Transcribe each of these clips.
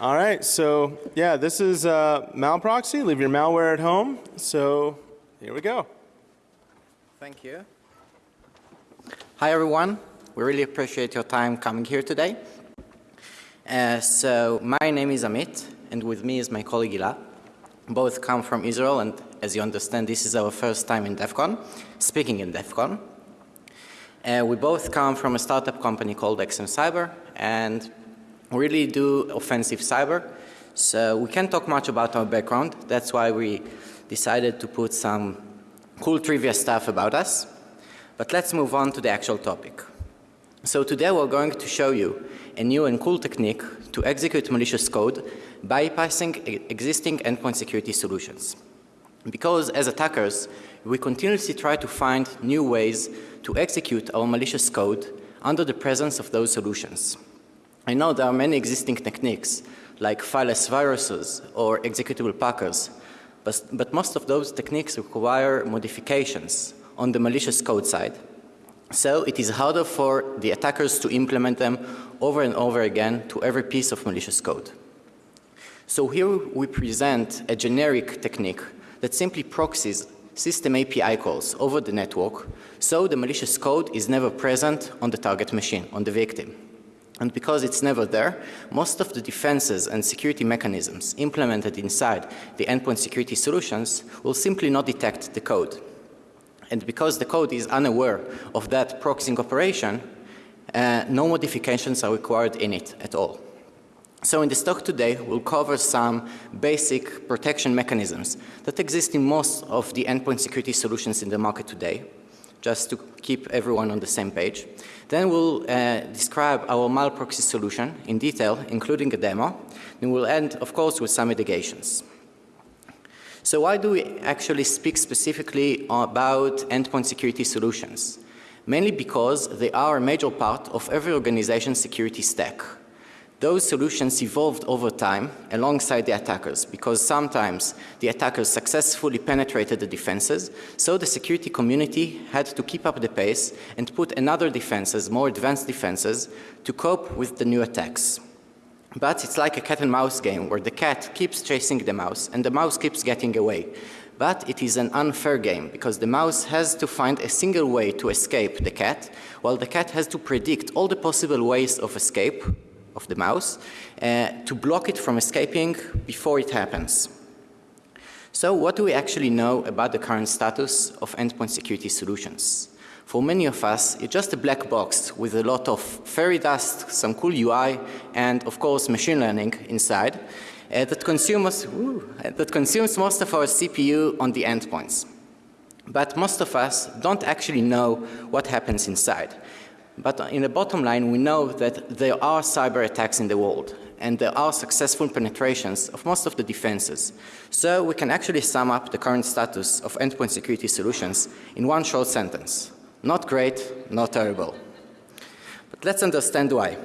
All right, so yeah, this is uh, Malproxy. Leave your malware at home. So here we go. Thank you. Hi, everyone. We really appreciate your time coming here today. Uh, so my name is Amit, and with me is my colleague Ilah. Both come from Israel, and as you understand, this is our first time in DEF CON, speaking in DEF CON. Uh, we both come from a startup company called XM Cyber, and really do offensive cyber. So we can't talk much about our background. That's why we decided to put some cool trivia stuff about us. But let's move on to the actual topic. So today we're going to show you a new and cool technique to execute malicious code bypassing existing endpoint security solutions. Because as attackers, we continuously try to find new ways to execute our malicious code under the presence of those solutions. I know there are many existing techniques like fileless viruses or executable packers, but, but most of those techniques require modifications on the malicious code side. So it is harder for the attackers to implement them over and over again to every piece of malicious code. So here we present a generic technique that simply proxies system API calls over the network so the malicious code is never present on the target machine, on the victim. And because it's never there, most of the defenses and security mechanisms implemented inside the endpoint security solutions will simply not detect the code. And because the code is unaware of that proxying operation, uh, no modifications are required in it at all. So in this talk today, we'll cover some basic protection mechanisms that exist in most of the endpoint security solutions in the market today just to keep everyone on the same page. Then we'll uh, describe our malproxy solution in detail, including a demo. And we'll end, of course, with some mitigations. So why do we actually speak specifically about endpoint security solutions? Mainly because they are a major part of every organization's security stack. Those solutions evolved over time alongside the attackers because sometimes the attackers successfully penetrated the defenses so the security community had to keep up the pace and put another defenses, more advanced defenses to cope with the new attacks. But it's like a cat and mouse game where the cat keeps chasing the mouse and the mouse keeps getting away. But it is an unfair game because the mouse has to find a single way to escape the cat while the cat has to predict all the possible ways of escape of the mouse uh, to block it from escaping before it happens. So what do we actually know about the current status of endpoint security solutions? For many of us, it's just a black box with a lot of fairy dust, some cool UI, and of course machine learning inside uh, that, that consumes most of our CPU on the endpoints. But most of us don't actually know what happens inside. But in the bottom line, we know that there are cyber attacks in the world and there are successful penetrations of most of the defenses. So we can actually sum up the current status of endpoint security solutions in one short sentence. Not great, not terrible. But let's understand why.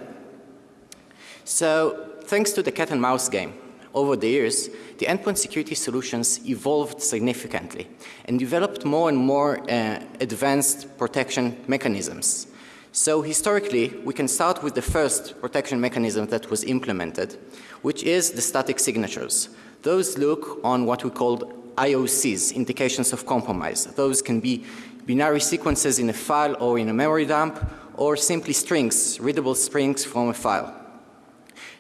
So thanks to the cat and mouse game, over the years, the endpoint security solutions evolved significantly and developed more and more uh, advanced protection mechanisms. So historically, we can start with the first protection mechanism that was implemented, which is the static signatures. Those look on what we call IOCs, indications of compromise. Those can be binary sequences in a file or in a memory dump, or simply strings, readable strings from a file.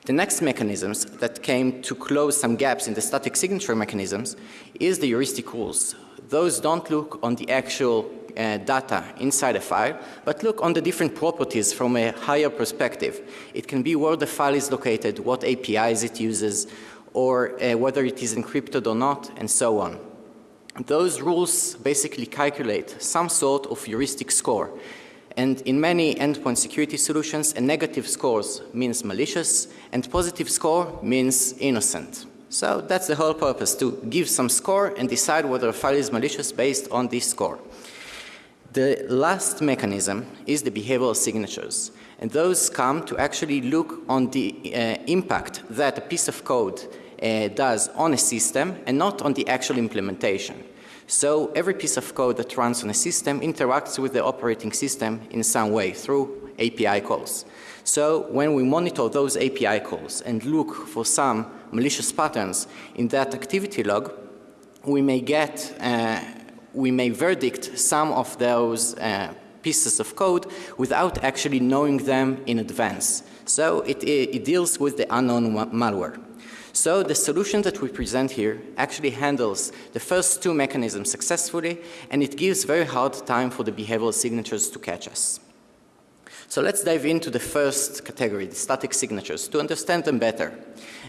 The next mechanisms that came to close some gaps in the static signature mechanisms is the heuristic rules. Those don't look on the actual uh, data inside a file, but look on the different properties from a higher perspective. It can be where the file is located, what APIs it uses, or uh, whether it is encrypted or not, and so on. Those rules basically calculate some sort of heuristic score. And in many endpoint security solutions, a negative score means malicious and positive score means innocent. So that's the whole purpose, to give some score and decide whether a file is malicious based on this score. The last mechanism is the behavioral signatures. And those come to actually look on the uh, impact that a piece of code uh, does on a system and not on the actual implementation. So every piece of code that runs on a system interacts with the operating system in some way through API calls. So when we monitor those API calls and look for some malicious patterns in that activity log, we may get, uh, we may verdict some of those uh, pieces of code without actually knowing them in advance. So it, it deals with the unknown malware. So the solution that we present here actually handles the first two mechanisms successfully and it gives very hard time for the behavioral signatures to catch us. So let's dive into the first category, the static signatures, to understand them better.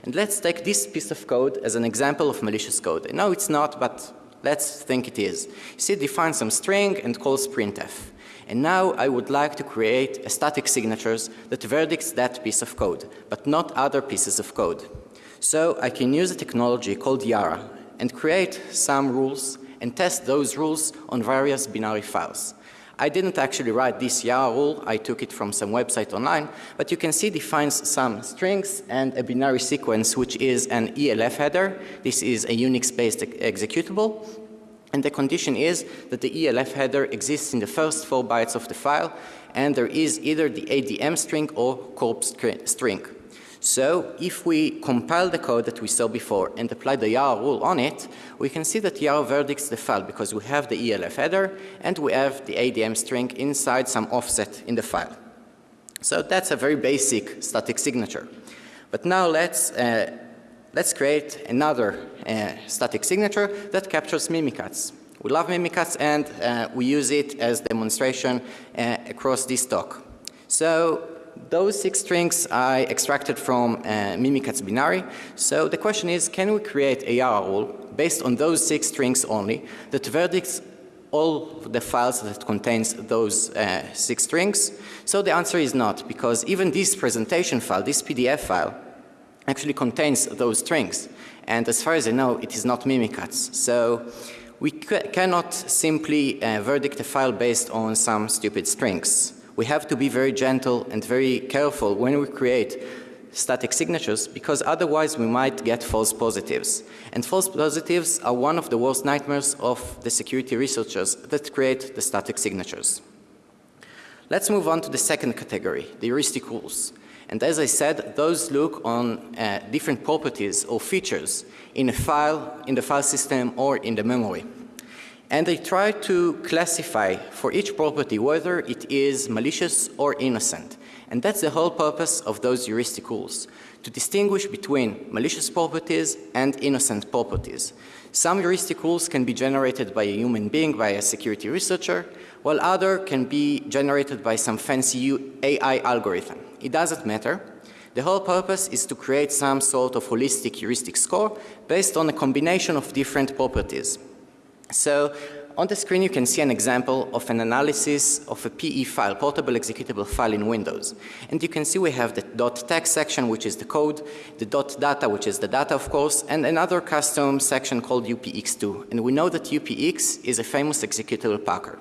And let's take this piece of code as an example of malicious code. No, it's not, but let's think it is. See, it defines some string and calls printf. And now I would like to create a static signatures that verdicts that piece of code, but not other pieces of code. So I can use a technology called Yara and create some rules and test those rules on various binary files. I didn't actually write this Yara rule, I took it from some website online, but you can see defines some strings and a binary sequence which is an ELF header. This is a Unix-based executable. And the condition is that the ELF header exists in the first four bytes of the file and there is either the ADM string or corp string. So if we compile the code that we saw before and apply the Yara rule on it, we can see that Yara verdicts the file because we have the ELF header and we have the ADM string inside some offset in the file. So that's a very basic static signature. But now let's, uh, let's create another uh, static signature that captures Mimikatz. We love Mimikatz and uh, we use it as demonstration uh, across this talk. So those six strings I extracted from uh, Mimikatz binary. So the question is, can we create a Yara rule based on those six strings only that verdicts all the files that contains those uh, six strings? So the answer is not because even this presentation file, this PDF file, actually contains those strings. And as far as I know, it is not Mimikatz. So we cannot simply uh, verdict a file based on some stupid strings we have to be very gentle and very careful when we create static signatures because otherwise we might get false positives. And false positives are one of the worst nightmares of the security researchers that create the static signatures. Let's move on to the second category, the heuristic rules. And as I said, those look on uh, different properties or features in a file, in the file system or in the memory and they try to classify for each property whether it is malicious or innocent. And that's the whole purpose of those heuristic rules, to distinguish between malicious properties and innocent properties. Some heuristic rules can be generated by a human being, by a security researcher, while other can be generated by some fancy AI algorithm. It doesn't matter. The whole purpose is to create some sort of holistic heuristic score based on a combination of different properties. So on the screen you can see an example of an analysis of a PE file, portable executable file in Windows. And you can see we have the .text section which is the code, the .data which is the data of course, and another custom section called UPX2. And we know that UPX is a famous executable packer.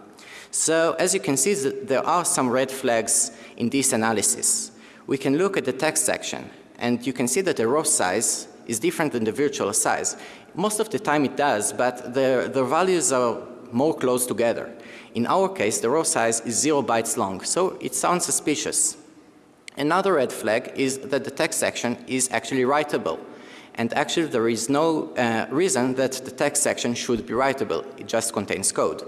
So as you can see there are some red flags in this analysis. We can look at the text section and you can see that the row size is different than the virtual size. Most of the time it does, but the, the values are more close together. In our case, the row size is 0 bytes long, so it sounds suspicious. Another red flag is that the text section is actually writable. And actually there is no uh, reason that the text section should be writable. It just contains code.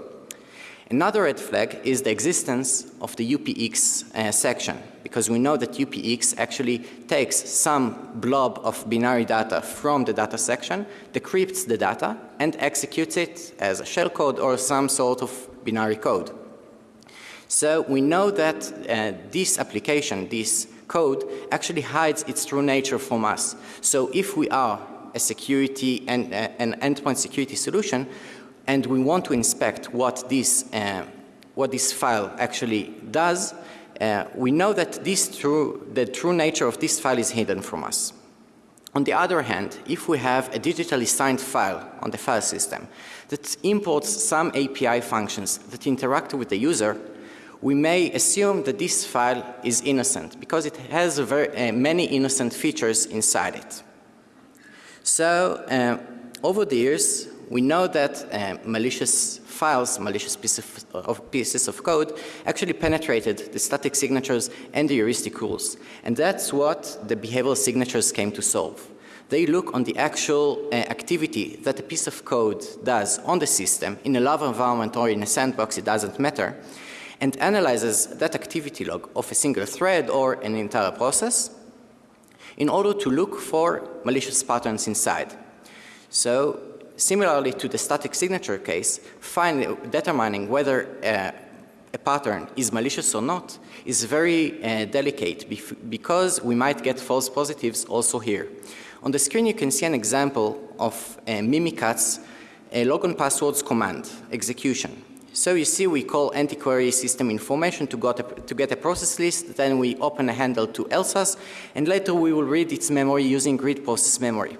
Another red flag is the existence of the UPX uh, section because we know that UPX actually takes some blob of binary data from the data section, decrypts the data and executes it as a shellcode or some sort of binary code. So we know that uh, this application, this code actually hides its true nature from us. So if we are a security and uh, an endpoint security solution, and we want to inspect what this, uh, what this file actually does, uh, we know that this true, the true nature of this file is hidden from us. On the other hand, if we have a digitally signed file on the file system that imports some API functions that interact with the user, we may assume that this file is innocent because it has very, uh, many innocent features inside it. So uh, over the years, We know that uh, malicious files, malicious of, of pieces of code actually penetrated the static signatures and the heuristic rules. And that's what the behavioral signatures came to solve. They look on the actual uh, activity that a piece of code does on the system in a love environment or in a sandbox, it doesn't matter, and analyzes that activity log of a single thread or an entire process in order to look for malicious patterns inside. So similarly to the static signature case, find, determining whether uh, a pattern is malicious or not is very uh, delicate because we might get false positives also here. On the screen you can see an example of uh, Mimikatz a logon passwords command execution. So you see we call anti-query system information to, a, to, get a process list, then we open a handle to LSASS, and later we will read its memory using read process memory.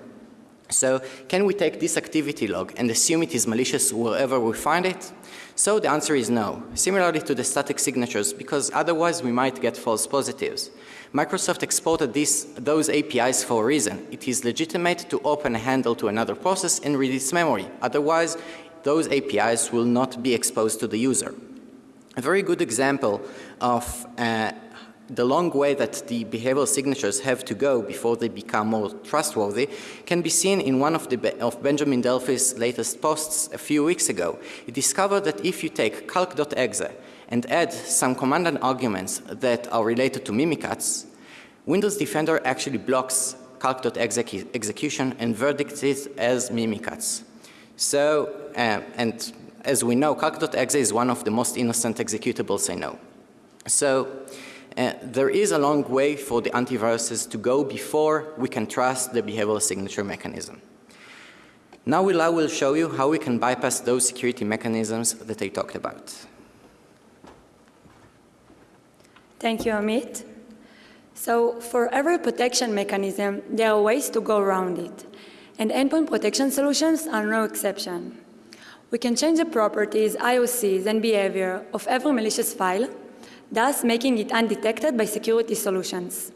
So can we take this activity log and assume it is malicious wherever we find it? So the answer is no, similarly to the static signatures, because otherwise we might get false positives. Microsoft exported this, those APIs for a reason. It is legitimate to open a handle to another process and read its memory. Otherwise, those APIs will not be exposed to the user. A very good example of uh, the long way that the behavioral signatures have to go before they become more trustworthy can be seen in one of, the, of Benjamin Delphi's latest posts a few weeks ago. He discovered that if you take calc.exe and add some command and arguments that are related to Mimikatz, Windows Defender actually blocks calc.exe execution and verdicts it as Mimikatz. So, uh, and as we know, calc.exe is one of the most innocent executables I know. So, uh, there is a long way for the antiviruses to go before we can trust the behavioral signature mechanism. Now I will show you how we can bypass those security mechanisms that I talked about. Thank you, Amit. So for every protection mechanism, there are ways to go around it and endpoint protection solutions are no exception. We can change the properties, IOCs, and behavior of every malicious file, thus making it undetected by security solutions.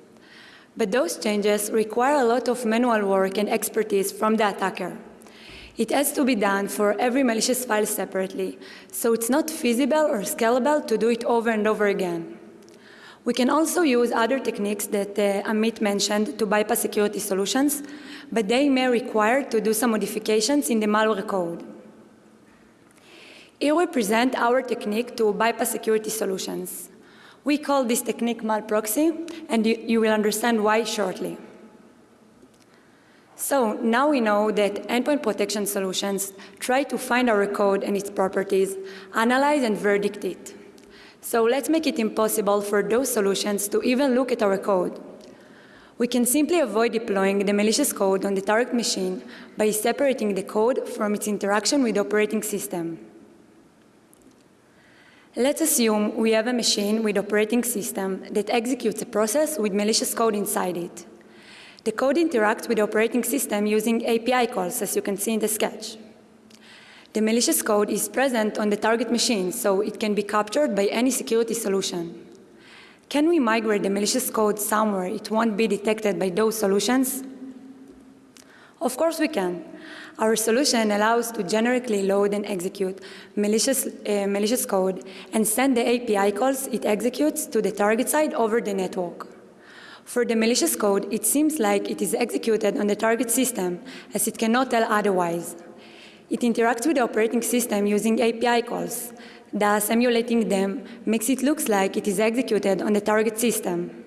But those changes require a lot of manual work and expertise from the attacker. It has to be done for every malicious file separately, so it's not feasible or scalable to do it over and over again. We can also use other techniques that uh, Amit mentioned to bypass security solutions, but they may require to do some modifications in the malware code. Here we present our technique to bypass security solutions. We call this technique malproxy, and you, you will understand why shortly. So now we know that endpoint protection solutions try to find our code and its properties, analyze and verdict it. So let's make it impossible for those solutions to even look at our code. We can simply avoid deploying the malicious code on the target machine by separating the code from its interaction with the operating system. Let's assume we have a machine with operating system that executes a process with malicious code inside it. The code interacts with the operating system using API calls, as you can see in the sketch. The malicious code is present on the target machine, so it can be captured by any security solution. Can we migrate the malicious code somewhere it won't be detected by those solutions? Of course we can. Our solution allows to generically load and execute malicious, uh, malicious code and send the API calls it executes to the target side over the network. For the malicious code, it seems like it is executed on the target system, as it cannot tell otherwise. It interacts with the operating system using API calls. Thus, emulating them makes it look like it is executed on the target system.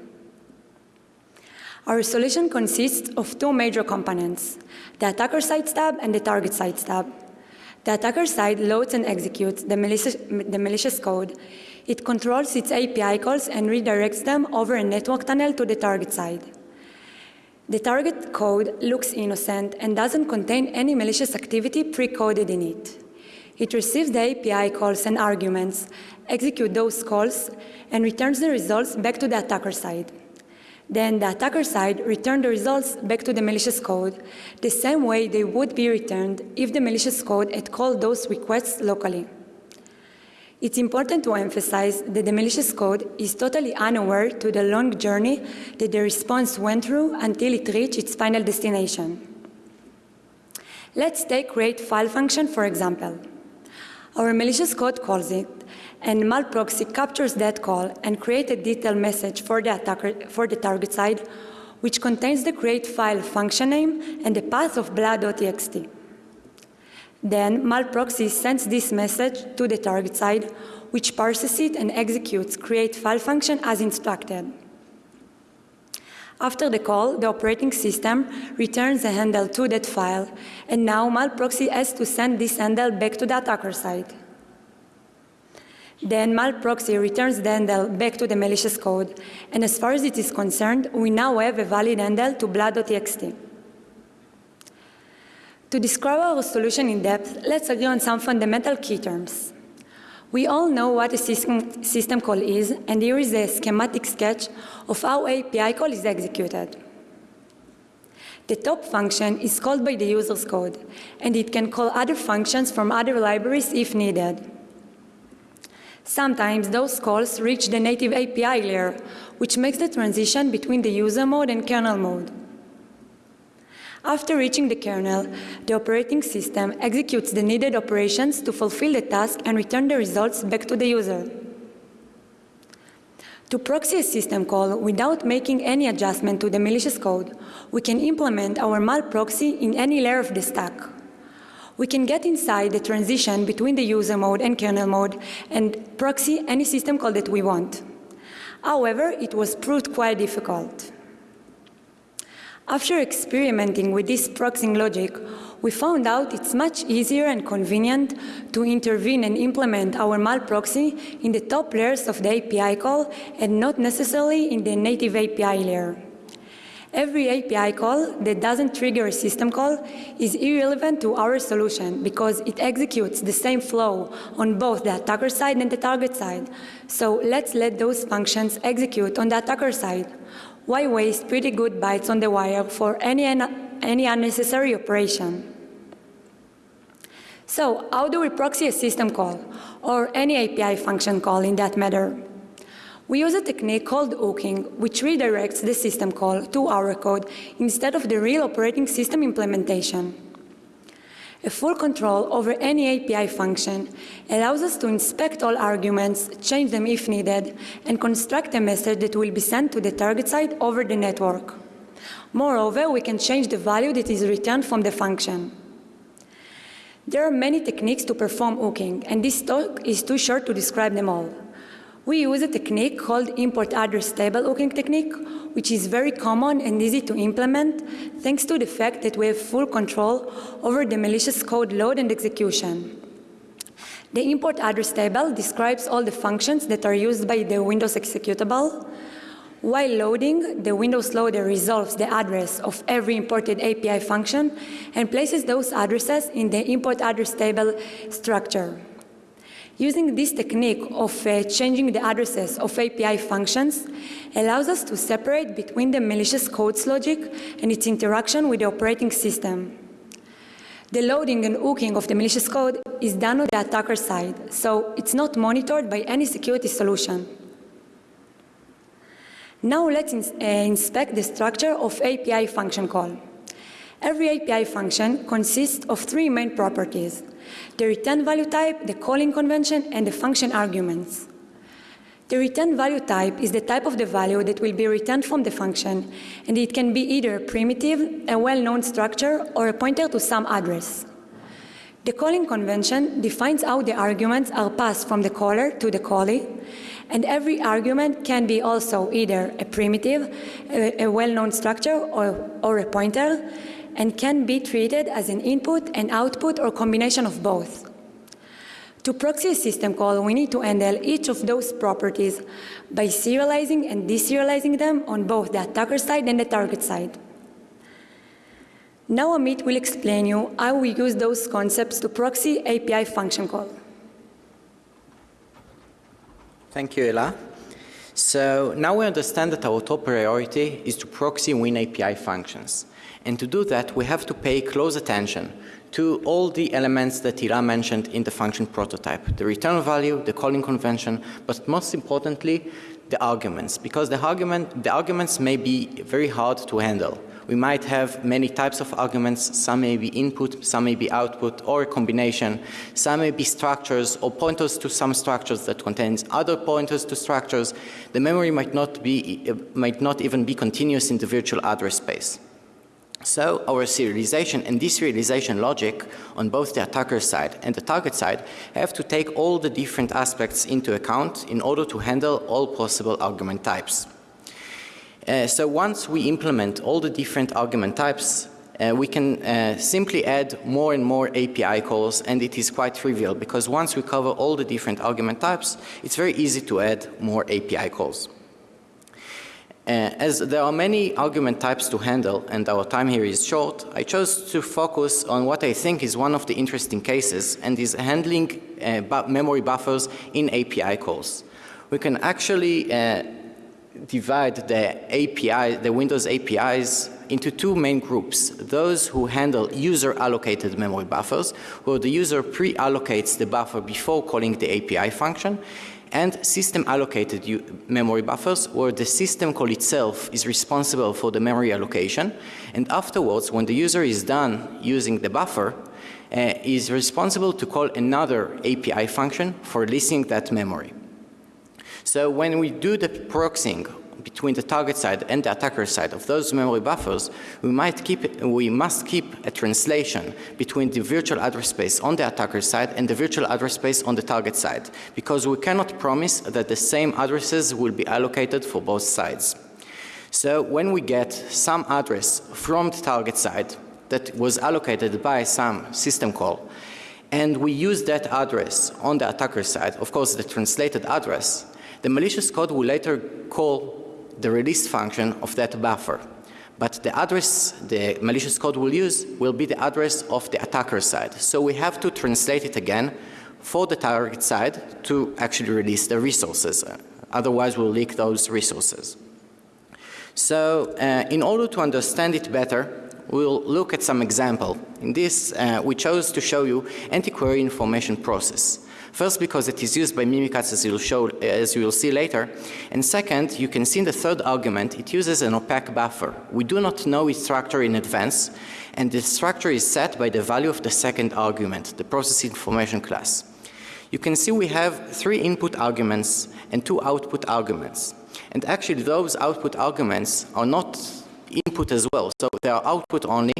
Our solution consists of two major components, the attacker side stub and the target side stub. The attacker side loads and executes the malicious, the malicious code. It controls its API calls and redirects them over a network tunnel to the target side. The target code looks innocent and doesn't contain any malicious activity pre-coded in it. It receives the API calls and arguments, executes those calls, and returns the results back to the attacker side. Then the attacker side returns the results back to the malicious code, the same way they would be returned if the malicious code had called those requests locally. It's important to emphasize that the malicious code is totally unaware to the long journey that the response went through until it reached its final destination. Let's take create file function for example. Our malicious code calls it, and malproxy captures that call and creates a detailed message for the attacker for the target side, which contains the create file function name and the path of blah.txt. Then malproxy sends this message to the target side, which parses it and executes create file function as instructed. After the call, the operating system returns a handle to that file, and now malproxy has to send this handle back to the attacker side. Then malproxy returns the handle back to the malicious code, and as far as it is concerned, we now have a valid handle to blood.txt. To describe our solution in depth, let's agree on some fundamental key terms. We all know what a system, system call is, and here is a schematic sketch of how API call is executed. The top function is called by the user's code, and it can call other functions from other libraries if needed. Sometimes those calls reach the native API layer, which makes the transition between the user mode and kernel mode. After reaching the kernel, the operating system executes the needed operations to fulfill the task and return the results back to the user. To proxy a system call without making any adjustment to the malicious code, we can implement our malproxy in any layer of the stack. We can get inside the transition between the user mode and kernel mode and proxy any system call that we want. However, it was proved quite difficult. After experimenting with this proxying logic, we found out it's much easier and convenient to intervene and implement our malproxy in the top layers of the API call and not necessarily in the native API layer. Every API call that doesn't trigger a system call is irrelevant to our solution because it executes the same flow on both the attacker side and the target side. So let's let those functions execute on the attacker side. Why waste pretty good bytes on the wire for any, any unnecessary operation? So how do we proxy a system call or any API function call in that matter? We use a technique called hooking, which redirects the system call to our code instead of the real operating system implementation. A full control over any API function allows us to inspect all arguments, change them if needed, and construct a message that will be sent to the target site over the network. Moreover, we can change the value that is returned from the function. There are many techniques to perform hooking, and this talk is too short to describe them all. We use a technique called import address table hooking technique, which is very common and easy to implement thanks to the fact that we have full control over the malicious code load and execution. The import address table describes all the functions that are used by the Windows executable. While loading, the Windows loader resolves the address of every imported API function and places those addresses in the import address table structure. Using this technique of uh, changing the addresses of API functions allows us to separate between the malicious code's logic and its interaction with the operating system. The loading and hooking of the malicious code is done on the attacker side, so it's not monitored by any security solution. Now let's ins uh, inspect the structure of API function call. Every API function consists of three main properties, the return value type, the calling convention, and the function arguments. The return value type is the type of the value that will be returned from the function, and it can be either a primitive, a well-known structure, or a pointer to some address. The calling convention defines how the arguments are passed from the caller to the callee, and every argument can be also either a primitive, a, a well-known structure, or, or a pointer, and can be treated as an input, and output, or combination of both. To proxy a system call, we need to handle each of those properties by serializing and deserializing them on both the attacker side and the target side. Now Amit will explain you how we use those concepts to proxy API function call. Thank you, Ela. So now we understand that our top priority is to proxy Win API functions. And to do that, we have to pay close attention to all the elements that Ira mentioned in the function prototype, the return value, the calling convention, but most importantly, the arguments, because the, argument, the arguments may be very hard to handle. We might have many types of arguments. Some may be input, some may be output, or a combination. Some may be structures or pointers to some structures that contains other pointers to structures. The memory might not be, might not even be continuous in the virtual address space. So our serialization and deserialization logic on both the attacker side and the target side have to take all the different aspects into account in order to handle all possible argument types. Uh, so once we implement all the different argument types, uh, we can uh, simply add more and more API calls and it is quite trivial because once we cover all the different argument types, it's very easy to add more API calls. Uh, as there are many argument types to handle and our time here is short, I chose to focus on what I think is one of the interesting cases and is handling uh, bu memory buffers in API calls. We can actually uh, divide the API, the Windows APIs into two main groups. Those who handle user allocated memory buffers, where the user pre-allocates the buffer before calling the API function, and system allocated memory buffers where the system call itself is responsible for the memory allocation and afterwards when the user is done using the buffer uh, is responsible to call another API function for listening that memory. So when we do the proxying between the target side and the attacker side of those memory buffers, we might keep, we must keep a translation between the virtual address space on the attacker side and the virtual address space on the target side, because we cannot promise that the same addresses will be allocated for both sides. So when we get some address from the target side that was allocated by some system call, and we use that address on the attacker side, of course the translated address, the malicious code will later call the release function of that buffer. But the address the malicious code will use will be the address of the attacker side. So we have to translate it again for the target side to actually release the resources. Otherwise we'll leak those resources. So uh, in order to understand it better, we'll look at some example. In this, uh, we chose to show you anti-query information process. First, because it is used by Mimikatz as you'll, show, as you will see later. And second, you can see in the third argument, it uses an opaque buffer. We do not know its structure in advance, and the structure is set by the value of the second argument, the process information class. You can see we have three input arguments and two output arguments. And actually those output arguments are not input as well, so they are output only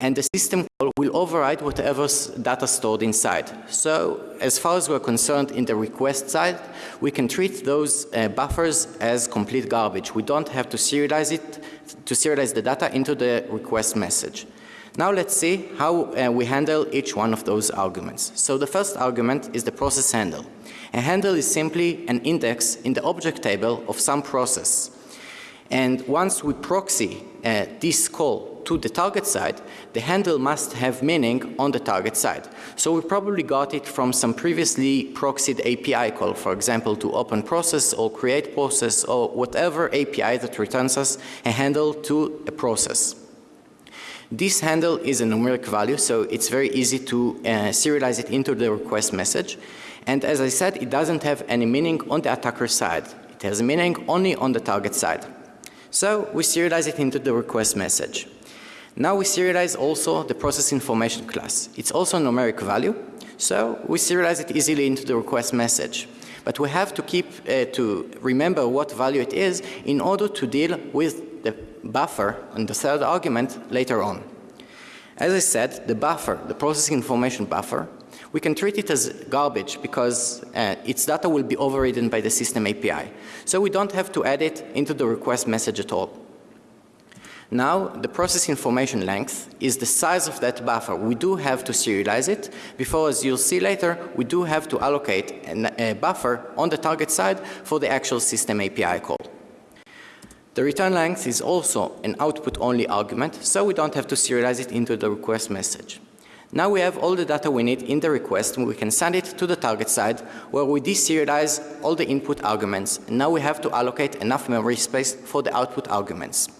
and the system call will override whatever data stored inside. So as far as we're concerned in the request side, we can treat those uh, buffers as complete garbage. We don't have to serialize it, to serialize the data into the request message. Now let's see how uh, we handle each one of those arguments. So the first argument is the process handle. A handle is simply an index in the object table of some process. And once we proxy uh, this call to the target side, the handle must have meaning on the target side. So we probably got it from some previously proxied API call, for example, to open process or create process or whatever API that returns us a handle to a process. This handle is a numeric value, so it's very easy to uh, serialize it into the request message. And as I said, it doesn't have any meaning on the attacker side. It has meaning only on the target side. So we serialize it into the request message. Now we serialize also the process information class. It's also a numeric value, so we serialize it easily into the request message. But we have to keep, uh, to remember what value it is in order to deal with the buffer and the third argument later on. As I said, the buffer, the processing information buffer, we can treat it as garbage because uh, its data will be overridden by the system API. So we don't have to add it into the request message at all. Now the process information length is the size of that buffer. We do have to serialize it before as you'll see later we do have to allocate an, a buffer on the target side for the actual system API call. The return length is also an output only argument so we don't have to serialize it into the request message. Now we have all the data we need in the request and we can send it to the target side where we deserialize all the input arguments now we have to allocate enough memory space for the output arguments.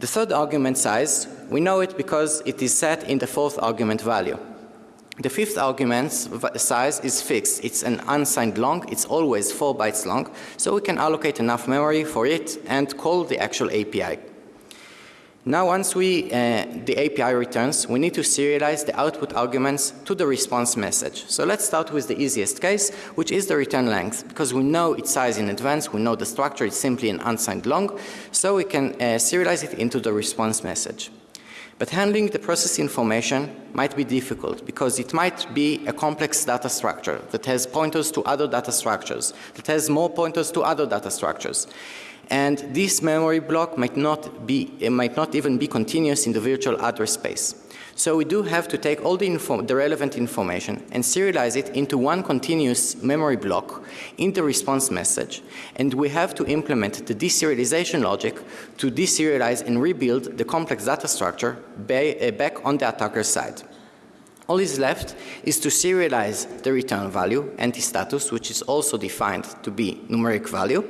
The third argument size, we know it because it is set in the fourth argument value. The fifth argument size is fixed. It's an unsigned long. It's always 4 bytes long. So we can allocate enough memory for it and call the actual API. Now once we, uh, the API returns, we need to serialize the output arguments to the response message. So let's start with the easiest case, which is the return length, because we know its size in advance, we know the structure is simply an unsigned long, so we can uh, serialize it into the response message. But handling the process information might be difficult because it might be a complex data structure that has pointers to other data structures, that has more pointers to other data structures. And this memory block might not be, it might not even be continuous in the virtual address space. So we do have to take all the, the, relevant information and serialize it into one continuous memory block in the response message. And we have to implement the deserialization logic to deserialize and rebuild the complex data structure uh, back on the attacker side. All is left is to serialize the return value, anti-status, which is also defined to be numeric value,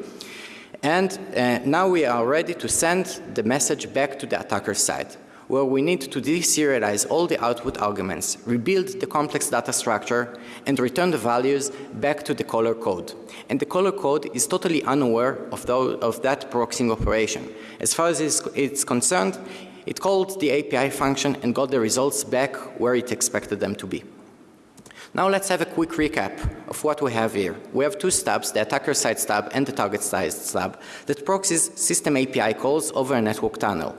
and uh, now we are ready to send the message back to the attacker side where we need to deserialize all the output arguments, rebuild the complex data structure, and return the values back to the caller code. And the caller code is totally unaware of, of that proxying operation. As far as it's, it's concerned, it called the API function and got the results back where it expected them to be. Now let's have a quick recap of what we have here. We have two stubs, the attacker side stub and the target side stub, that proxies system API calls over a network tunnel.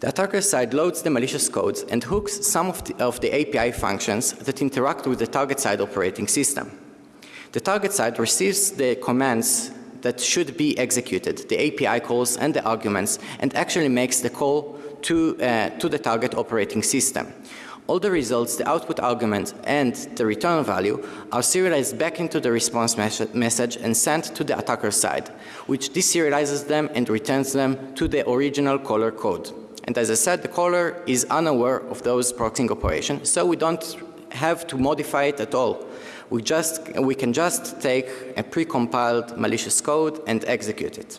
The attacker side loads the malicious codes and hooks some of the, of the API functions that interact with the target side operating system. The target side receives the commands that should be executed, the API calls and the arguments, and actually makes the call to, uh, to the target operating system. All the results, the output argument and the return value are serialized back into the response message and sent to the attacker side, which deserializes them and returns them to the original caller code. And as I said, the caller is unaware of those proxying operations, so we don't have to modify it at all. We, just, we can just take a pre-compiled malicious code and execute it.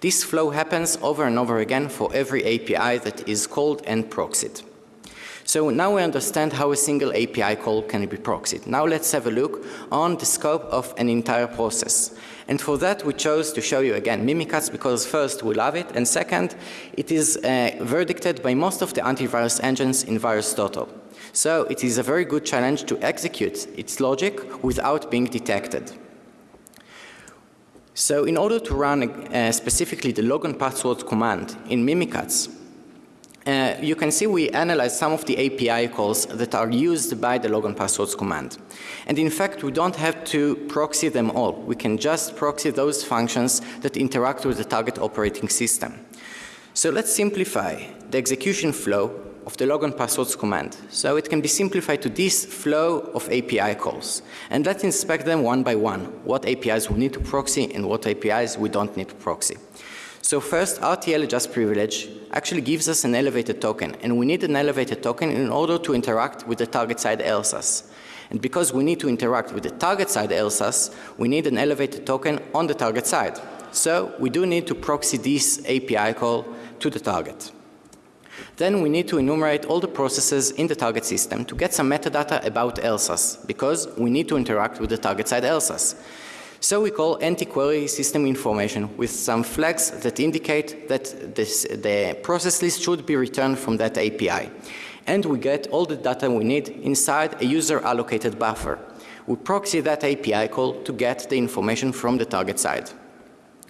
This flow happens over and over again for every API that is called and proxied. So now we understand how a single API call can be proxied. Now let's have a look on the scope of an entire process. And for that we chose to show you again Mimikatz because first we love it and second it is uh, verdicted by most of the antivirus engines in VirusTotal. So it is a very good challenge to execute its logic without being detected. So in order to run uh, specifically the login password command in Mimikatz, uh, you can see we analyze some of the API calls that are used by the login passwords command. And in fact, we don't have to proxy them all. We can just proxy those functions that interact with the target operating system. So let's simplify the execution flow of the login passwords command. So it can be simplified to this flow of API calls. And let's inspect them one by one, what APIs we need to proxy and what APIs we don't need to proxy. So first, RTL adjust privilege actually gives us an elevated token, and we need an elevated token in order to interact with the target side LSASS. And because we need to interact with the target side LSASS, we need an elevated token on the target side. So we do need to proxy this API call to the target. Then we need to enumerate all the processes in the target system to get some metadata about LSASS because we need to interact with the target side LSASS. So we call anti-query system information with some flags that indicate that this, the process list should be returned from that API. And we get all the data we need inside a user allocated buffer. We proxy that API call to get the information from the target side.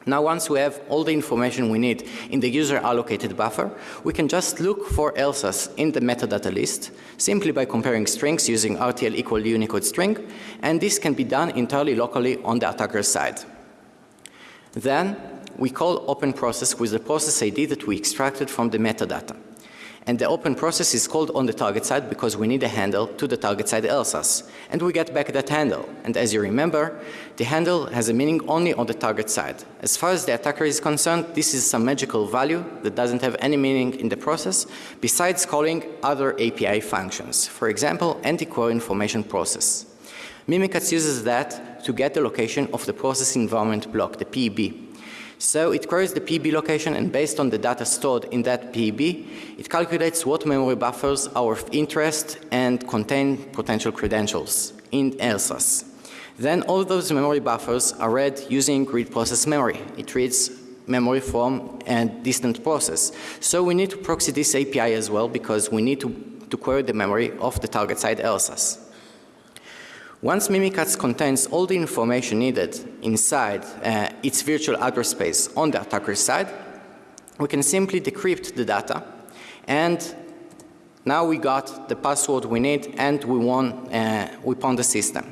Now once we have all the information we need in the user allocated buffer, we can just look for ELSAs in the metadata list simply by comparing strings using RTL equal Unicode string and this can be done entirely locally on the attacker's side. Then we call open process with the process ID that we extracted from the metadata. And the open process is called on the target side because we need a handle to the target side LSASS. And we get back that handle. And as you remember, the handle has a meaning only on the target side. As far as the attacker is concerned, this is some magical value that doesn't have any meaning in the process besides calling other API functions. For example, anti-query information process. Mimikatz uses that to get the location of the process environment block, the PEB. So it queries the PB location and based on the data stored in that PB, it calculates what memory buffers are of interest and contain potential credentials in ELSAS. Then all those memory buffers are read using read process memory. It reads memory from a distant process. So we need to proxy this API as well because we need to, to query the memory of the target side LSAS. Once Mimikatz contains all the information needed inside uh, its virtual address space on the attacker's side, we can simply decrypt the data and now we got the password we need and we won, uh, we pawned the system.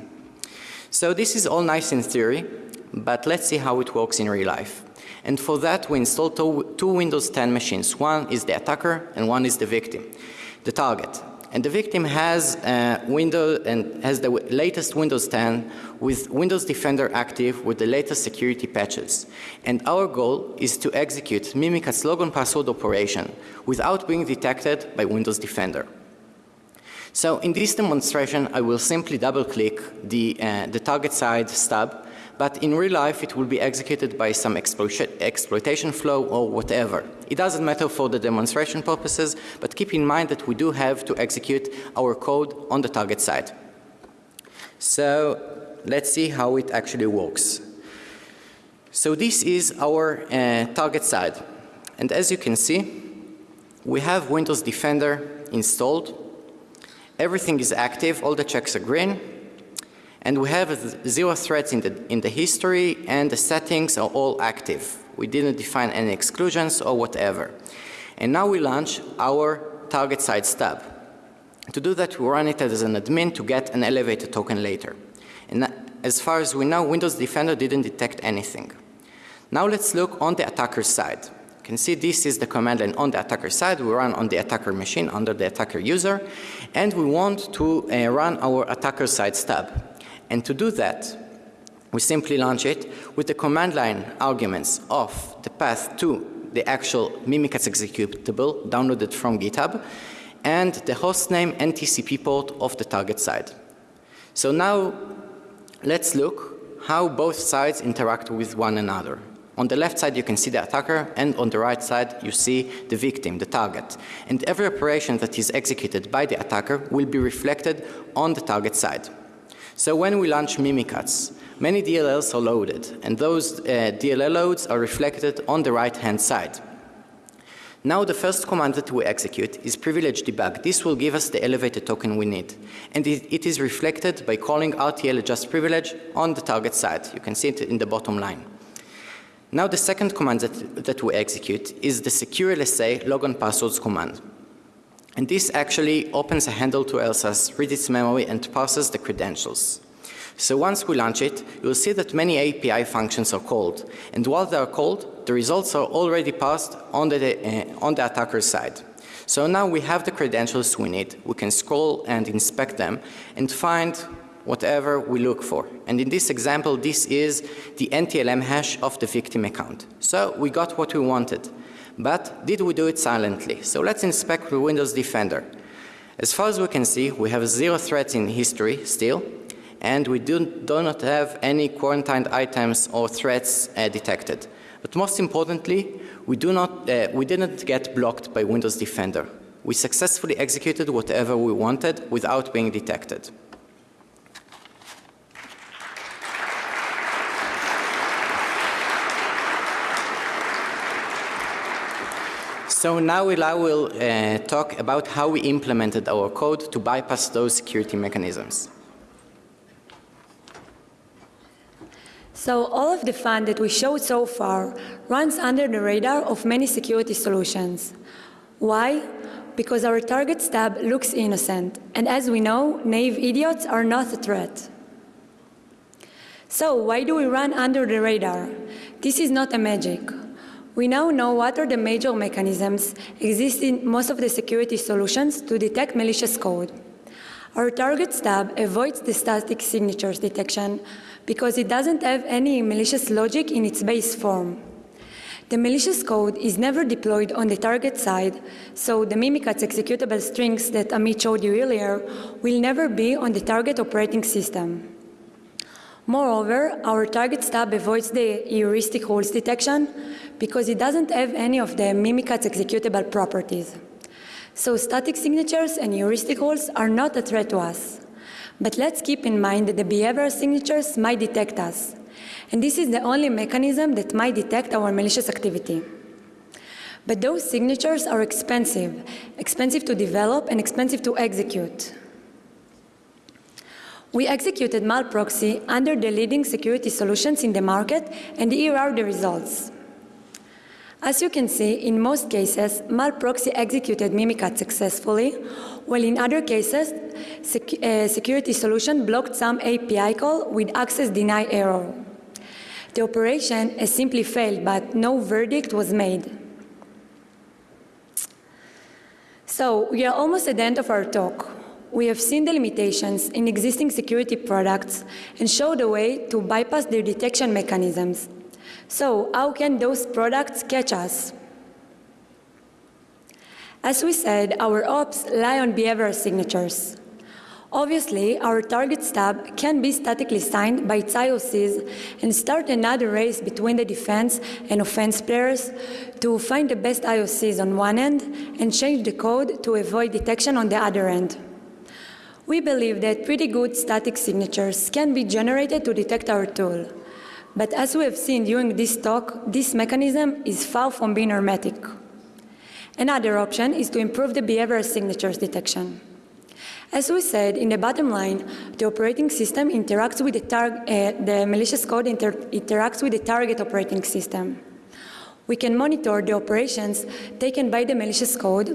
So this is all nice in theory, but let's see how it works in real life. And for that we installed two, two Windows 10 machines. One is the attacker and one is the victim, the target. And the victim has uh, Windows and has the latest Windows 10 with Windows Defender active with the latest security patches. And our goal is to execute Mimikatz logon password operation without being detected by Windows Defender. So in this demonstration, I will simply double click the, uh, the target side stub but in real life it will be executed by some exploitation flow or whatever. It doesn't matter for the demonstration purposes, but keep in mind that we do have to execute our code on the target side. So let's see how it actually works. So this is our uh, target side. And as you can see, we have Windows Defender installed. Everything is active, all the checks are green. And we have zero threats in the, in the history and the settings are all active. We didn't define any exclusions or whatever. And now we launch our target side stub. To do that, we run it as an admin to get an elevated token later. And as far as we know, Windows Defender didn't detect anything. Now let's look on the attacker side. You can see this is the command line on the attacker side. We run on the attacker machine under the attacker user. And we want to uh, run our attacker side stub. And to do that, we simply launch it with the command line arguments of the path to the actual Mimikatz executable downloaded from GitHub and the hostname and TCP port of the target side. So now let's look how both sides interact with one another. On the left side you can see the attacker and on the right side you see the victim, the target. And every operation that is executed by the attacker will be reflected on the target side. So when we launch Mimikatz, many DLLs are loaded and those uh, DLL loads are reflected on the right hand side. Now the first command that we execute is privilege debug. This will give us the elevated token we need. And it, it is reflected by calling RTL adjust privilege on the target side. You can see it in the bottom line. Now the second command that, that we execute is the secure LSA logon passwords command. And this actually opens a handle to LSAS, reads its memory and parses the credentials. So once we launch it, you'll see that many API functions are called. And while they are called, the results are already passed on the, uh, on the attacker's side. So now we have the credentials we need. We can scroll and inspect them and find whatever we look for. And in this example, this is the NTLM hash of the victim account. So we got what we wanted. But did we do it silently? So let's inspect the Windows Defender. As far as we can see, we have zero threats in history still, and we do, do not have any quarantined items or threats uh, detected. But most importantly, we, do not, uh, we didn't get blocked by Windows Defender. We successfully executed whatever we wanted without being detected. So now I will uh, talk about how we implemented our code to bypass those security mechanisms. So all of the fun that we showed so far runs under the radar of many security solutions. Why? Because our target stub looks innocent, and as we know, naive idiots are not a threat. So why do we run under the radar? This is not a magic. We now know what are the major mechanisms exist in most of the security solutions to detect malicious code. Our target stub avoids the static signatures detection because it doesn't have any malicious logic in its base form. The malicious code is never deployed on the target side, so the Mimikatz executable strings that Amit showed you earlier will never be on the target operating system. Moreover, our target stub avoids the heuristic rules detection because it doesn't have any of the Mimikatz executable properties. So static signatures and heuristic rules are not a threat to us. But let's keep in mind that the behavioral signatures might detect us. And this is the only mechanism that might detect our malicious activity. But those signatures are expensive, expensive to develop and expensive to execute. We executed malproxy under the leading security solutions in the market, and here are the results. As you can see, in most cases, malproxy executed Mimikatz successfully, while in other cases, sec uh, security solution blocked some API call with access deny error. The operation has simply failed, but no verdict was made. So we are almost at the end of our talk. We have seen the limitations in existing security products and showed a way to bypass their detection mechanisms. So how can those products catch us? As we said, our ops lie on behavioral signatures. Obviously, our target stub can be statically signed by its IOCs and start another race between the defense and offense players to find the best IOCs on one end and change the code to avoid detection on the other end. We believe that pretty good static signatures can be generated to detect our tool. But as we have seen during this talk, this mechanism is far from being hermetic. Another option is to improve the behavioral signatures detection. As we said, in the bottom line, the operating system interacts with the, uh, the malicious code inter interacts with the target operating system. We can monitor the operations taken by the malicious code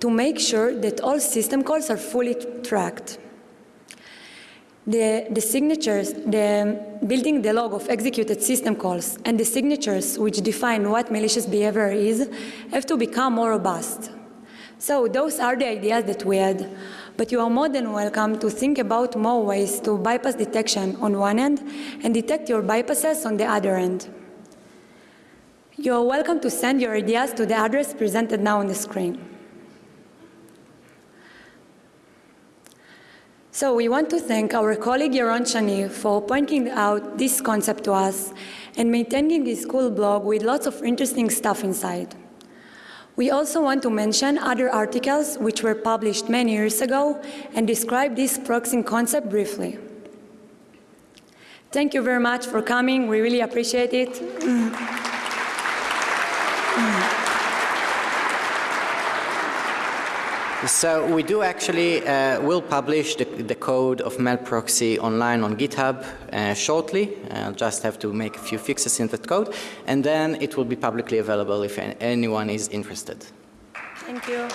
to make sure that all system calls are fully tracked. The, the, signatures, the building the log of executed system calls and the signatures which define what malicious behavior is have to become more robust. So those are the ideas that we had but you are more than welcome to think about more ways to bypass detection on one end and detect your bypasses on the other end. You are welcome to send your ideas to the address presented now on the screen. So we want to thank our colleague Yaron Shani for pointing out this concept to us and maintaining this cool blog with lots of interesting stuff inside. We also want to mention other articles which were published many years ago and describe this proxying concept briefly. Thank you very much for coming. We really appreciate it. So we do actually uh, will publish the, the, code of malproxy online on GitHub uh, shortly. I'll just have to make a few fixes in that code, and then it will be publicly available if anyone is interested. Thank you.